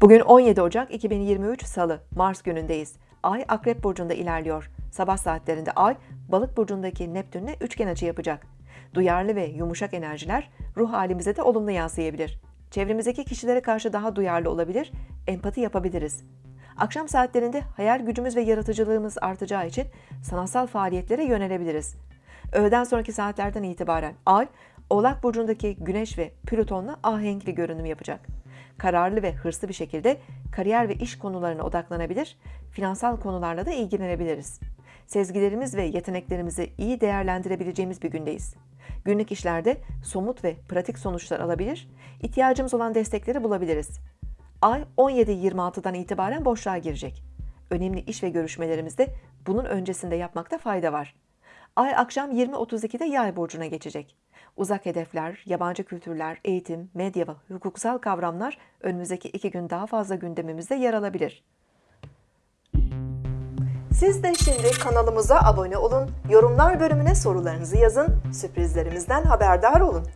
Bugün 17 Ocak 2023 Salı, Mars günündeyiz. Ay Akrep Burcu'nda ilerliyor. Sabah saatlerinde Ay, Balık Burcu'ndaki Neptün'le üçgen açı yapacak. Duyarlı ve yumuşak enerjiler ruh halimize de olumlu yansıyabilir. Çevremizdeki kişilere karşı daha duyarlı olabilir, empati yapabiliriz. Akşam saatlerinde hayal gücümüz ve yaratıcılığımız artacağı için sanatsal faaliyetlere yönelebiliriz. Öğleden sonraki saatlerden itibaren Ay, Oğlak Burcu'ndaki Güneş ve Plüton'la ahenkli görünüm yapacak. Kararlı ve hırslı bir şekilde kariyer ve iş konularına odaklanabilir, finansal konularla da ilgilenebiliriz. Sezgilerimiz ve yeteneklerimizi iyi değerlendirebileceğimiz bir gündeyiz. Günlük işlerde somut ve pratik sonuçlar alabilir, ihtiyacımız olan destekleri bulabiliriz. Ay 17.26'dan itibaren boşluğa girecek. Önemli iş ve görüşmelerimizde bunun öncesinde yapmakta fayda var. Ay akşam 20.32'de Yay burcuna geçecek. Uzak hedefler, yabancı kültürler, eğitim, medya ve hukuksal kavramlar önümüzdeki iki gün daha fazla gündemimizde yer alabilir. Siz de şimdi kanalımıza abone olun, yorumlar bölümüne sorularınızı yazın, sürprizlerimizden haberdar olun.